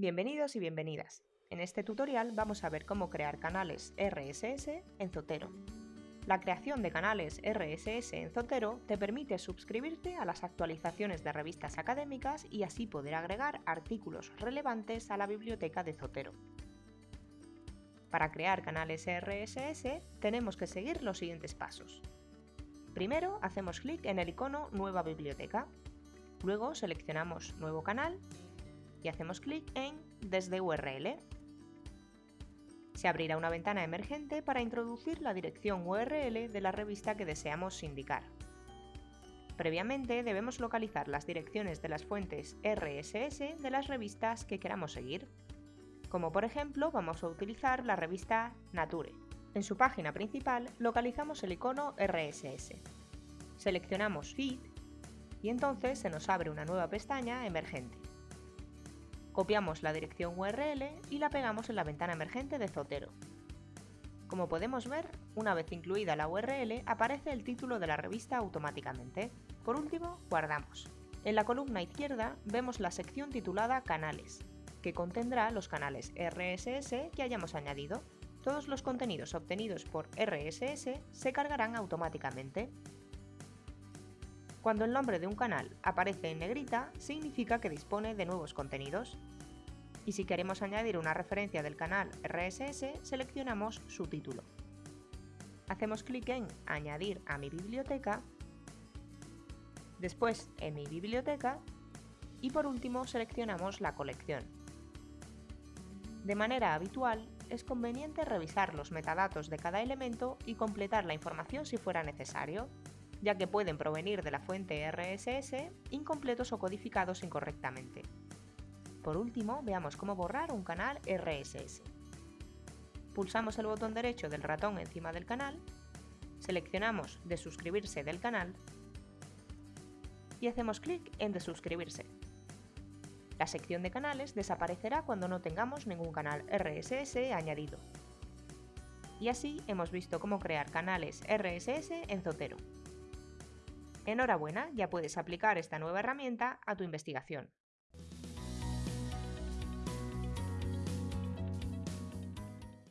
Bienvenidos y bienvenidas. En este tutorial vamos a ver cómo crear canales RSS en Zotero. La creación de canales RSS en Zotero te permite suscribirte a las actualizaciones de revistas académicas y así poder agregar artículos relevantes a la biblioteca de Zotero. Para crear canales RSS tenemos que seguir los siguientes pasos. Primero hacemos clic en el icono Nueva biblioteca. Luego seleccionamos Nuevo canal y hacemos clic en Desde URL. Se abrirá una ventana emergente para introducir la dirección URL de la revista que deseamos indicar. Previamente debemos localizar las direcciones de las fuentes RSS de las revistas que queramos seguir. Como por ejemplo vamos a utilizar la revista Nature. En su página principal localizamos el icono RSS. Seleccionamos Feed y entonces se nos abre una nueva pestaña emergente. Copiamos la dirección URL y la pegamos en la ventana emergente de Zotero. Como podemos ver, una vez incluida la URL, aparece el título de la revista automáticamente. Por último, guardamos. En la columna izquierda vemos la sección titulada Canales, que contendrá los canales RSS que hayamos añadido. Todos los contenidos obtenidos por RSS se cargarán automáticamente. Cuando el nombre de un canal aparece en negrita, significa que dispone de nuevos contenidos. Y si queremos añadir una referencia del canal RSS, seleccionamos su título. Hacemos clic en Añadir a mi biblioteca, después en mi biblioteca y por último seleccionamos la colección. De manera habitual, es conveniente revisar los metadatos de cada elemento y completar la información si fuera necesario, ya que pueden provenir de la fuente RSS incompletos o codificados incorrectamente. Por último, veamos cómo borrar un canal RSS. Pulsamos el botón derecho del ratón encima del canal, seleccionamos de suscribirse del canal y hacemos clic en de suscribirse. La sección de canales desaparecerá cuando no tengamos ningún canal RSS añadido. Y así hemos visto cómo crear canales RSS en Zotero. Enhorabuena, ya puedes aplicar esta nueva herramienta a tu investigación.